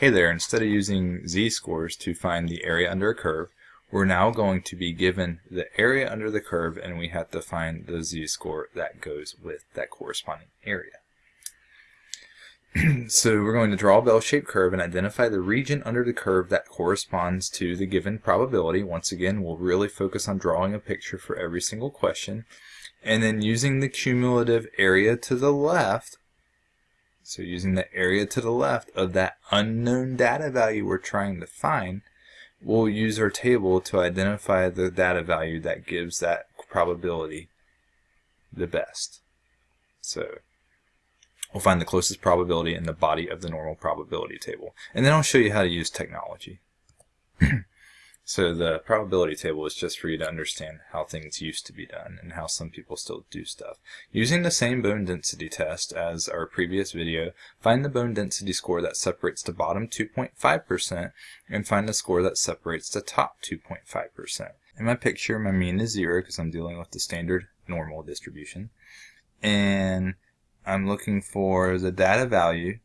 hey there, instead of using z-scores to find the area under a curve, we're now going to be given the area under the curve and we have to find the z-score that goes with that corresponding area. so we're going to draw a bell-shaped curve and identify the region under the curve that corresponds to the given probability. Once again, we'll really focus on drawing a picture for every single question. And then using the cumulative area to the left, so using the area to the left of that unknown data value we're trying to find, we'll use our table to identify the data value that gives that probability the best. So we'll find the closest probability in the body of the normal probability table. And then I'll show you how to use technology. So the probability table is just for you to understand how things used to be done and how some people still do stuff. Using the same bone density test as our previous video, find the bone density score that separates the bottom 2.5% and find the score that separates the top 2.5%. In my picture, my mean is 0 because I'm dealing with the standard normal distribution. And I'm looking for the data value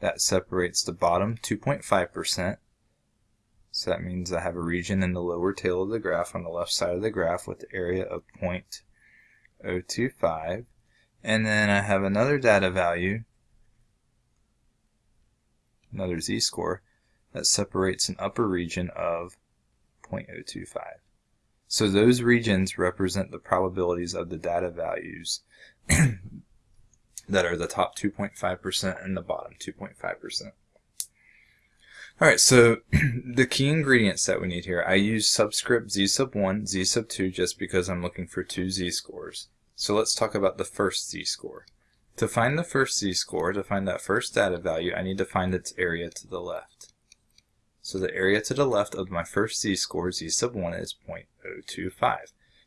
that separates the bottom 2.5% so that means I have a region in the lower tail of the graph on the left side of the graph with the area of 0.025. And then I have another data value, another z-score, that separates an upper region of 0.025. So those regions represent the probabilities of the data values that are the top 2.5% and the bottom 2.5%. Alright, so the key ingredients that we need here, I use subscript z sub 1, z sub 2 just because I'm looking for two z-scores. So let's talk about the first z-score. To find the first z-score, to find that first data value, I need to find its area to the left. So the area to the left of my first z-score, z sub 1, is 0.025.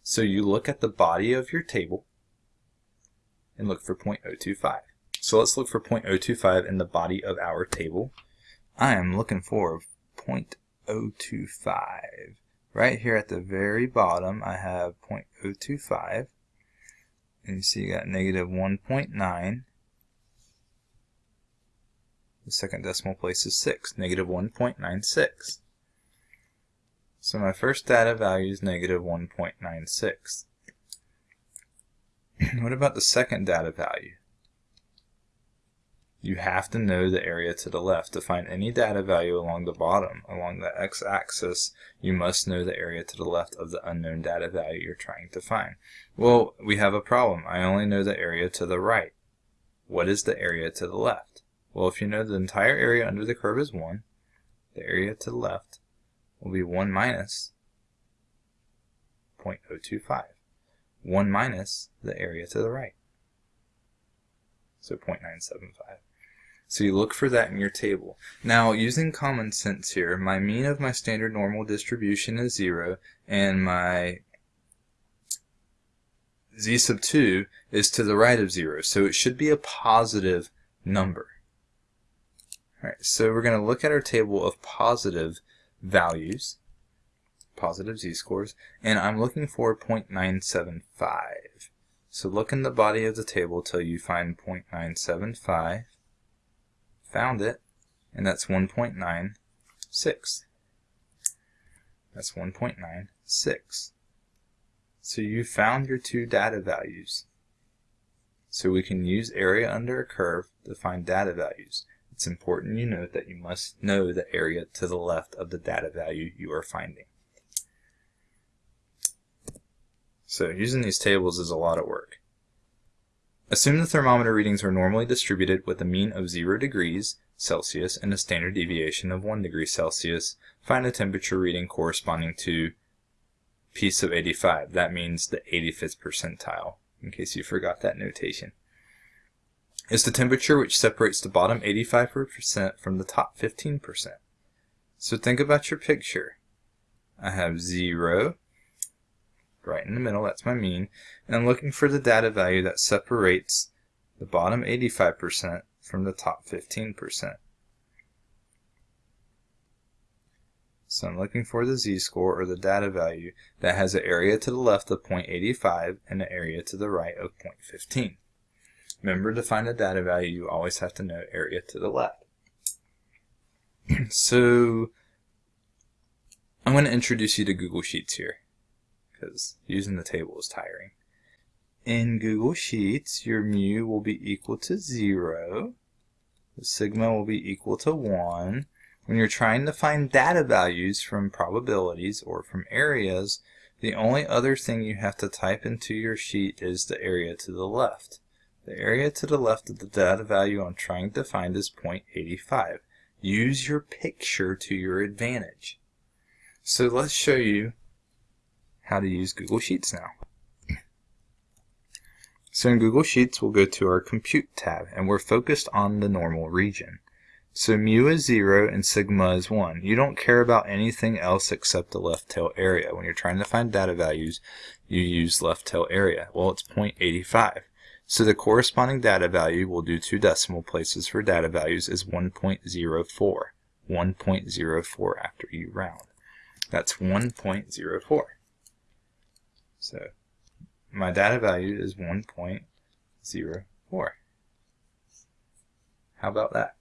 So you look at the body of your table and look for 0.025. So let's look for 0.025 in the body of our table. I am looking for 0.025. Right here at the very bottom, I have 0.025. And you see you got negative 1.9. The second decimal place is 6, negative 1.96. So my first data value is negative 1.96. what about the second data value? You have to know the area to the left. To find any data value along the bottom, along the x-axis, you must know the area to the left of the unknown data value you're trying to find. Well, we have a problem. I only know the area to the right. What is the area to the left? Well, if you know the entire area under the curve is 1, the area to the left will be 1 minus 0.025. 1 minus the area to the right. So 0.975. So you look for that in your table. Now, using common sense here, my mean of my standard normal distribution is 0, and my z sub 2 is to the right of 0, so it should be a positive number. Alright, so we're going to look at our table of positive values, positive z-scores, and I'm looking for 0.975. So look in the body of the table till you find 0.975 found it, and that's 1.96. That's 1.96. So you found your two data values. So we can use area under a curve to find data values. It's important you note that you must know the area to the left of the data value you are finding. So using these tables is a lot of work. Assume the thermometer readings are normally distributed with a mean of 0 degrees Celsius and a standard deviation of 1 degree Celsius. Find a temperature reading corresponding to P sub 85. That means the 85th percentile, in case you forgot that notation. Is the temperature which separates the bottom 85% from the top 15%. So think about your picture. I have 0, right in the middle, that's my mean, and I'm looking for the data value that separates the bottom 85% from the top 15%. So I'm looking for the z-score or the data value that has an area to the left of 0.85 and an area to the right of 0.15. Remember to find a data value you always have to know area to the left. so I'm going to introduce you to Google Sheets here because using the table is tiring. In Google Sheets, your mu will be equal to 0, the sigma will be equal to 1. When you're trying to find data values from probabilities or from areas, the only other thing you have to type into your sheet is the area to the left. The area to the left of the data value I'm trying to find is 0.85. Use your picture to your advantage. So let's show you how to use Google Sheets now. So in Google Sheets, we'll go to our Compute tab, and we're focused on the normal region. So mu is 0 and sigma is 1. You don't care about anything else except the left tail area. When you're trying to find data values, you use left tail area. Well, it's 0.85. So the corresponding data value, we'll do two decimal places for data values, is 1.04. 1.04 after you round. That's 1.04. So my data value is 1.04. How about that?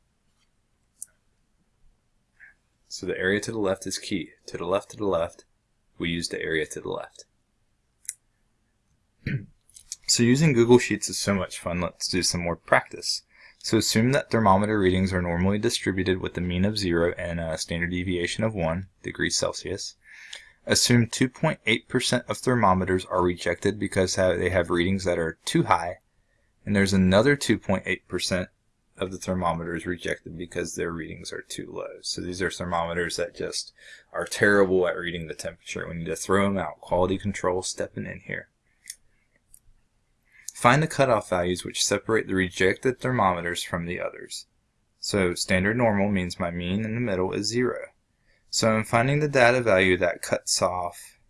So the area to the left is key. To the left, to the left, we use the area to the left. so using Google Sheets is so much fun, let's do some more practice. So assume that thermometer readings are normally distributed with a mean of 0 and a standard deviation of 1 degrees Celsius. Assume 2.8% of thermometers are rejected because they have readings that are too high, and there's another 2.8% of the thermometers rejected because their readings are too low. So these are thermometers that just are terrible at reading the temperature. We need to throw them out. Quality control stepping in here. Find the cutoff values which separate the rejected thermometers from the others. So standard normal means my mean in the middle is 0. So I'm finding the data value that cuts off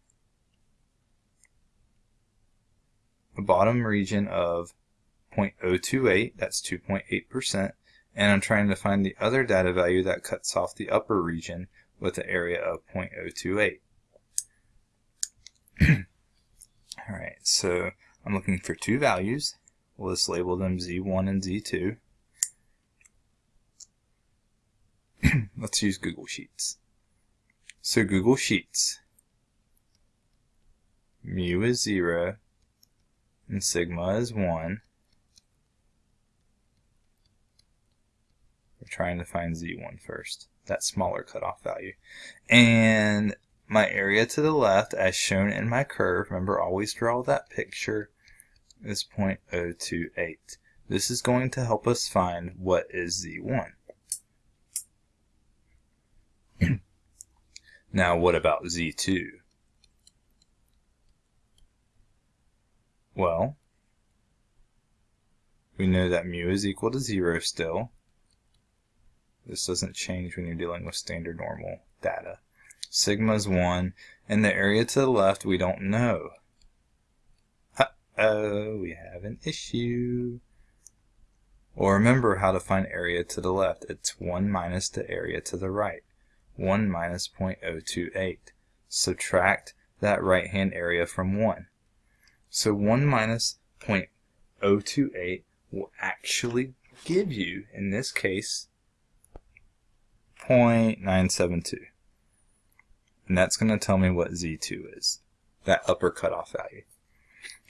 the bottom region of 0.028, that's 2.8%, and I'm trying to find the other data value that cuts off the upper region with the area of 0.028. Alright, so I'm looking for two values. We'll just label them Z1 and Z2. Let's use Google Sheets. So Google Sheets. Mu is 0 and sigma is 1. We're trying to find Z1 first, that smaller cutoff value. And my area to the left, as shown in my curve, remember always draw that picture, is 0.028. This is going to help us find what is Z1. Now what about Z2? Well, we know that mu is equal to 0 still, this doesn't change when you're dealing with standard normal data. Sigma is 1, and the area to the left we don't know. Uh-oh, we have an issue. Or remember how to find area to the left. It's 1 minus the area to the right. 1 minus 0.028. Subtract that right-hand area from 1. So 1 minus 0.028 will actually give you, in this case, 0.972. And that's going to tell me what Z2 is, that upper cutoff value.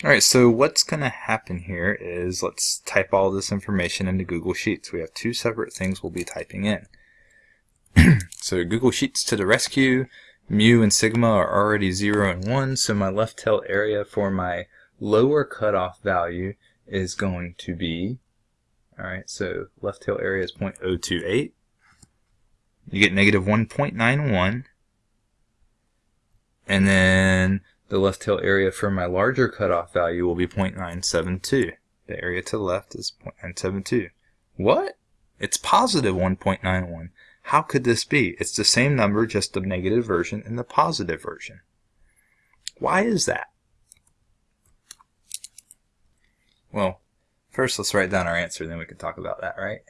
Alright, so what's going to happen here is let's type all this information into Google Sheets. We have two separate things we'll be typing in. so Google Sheets to the rescue. Mu and sigma are already 0 and 1, so my left tail area for my lower cutoff value is going to be, alright, so left tail area is 0.028 you get negative 1.91 and then the left tail area for my larger cutoff value will be 0.972. The area to the left is 0.972. What? It's positive 1.91. How could this be? It's the same number, just the negative version and the positive version. Why is that? Well, first let's write down our answer, then we can talk about that, right?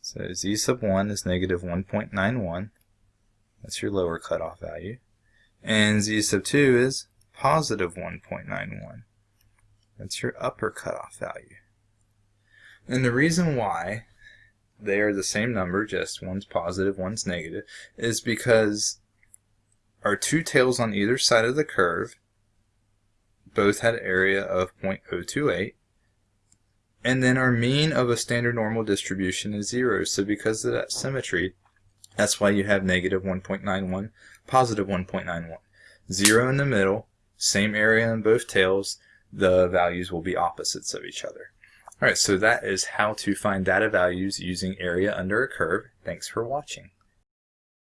So z sub 1 is negative 1.91. That's your lower cutoff value. And z sub 2 is positive 1.91. That's your upper cutoff value. And the reason why they are the same number, just one's positive, one's negative, is because our two tails on either side of the curve both had area of 0.028 and then our mean of a standard normal distribution is 0 so because of that symmetry that's why you have negative 1.91 positive 1.91 0 in the middle same area on both tails the values will be opposites of each other Alright, so that is how to find data values using area under a curve. Thanks for watching.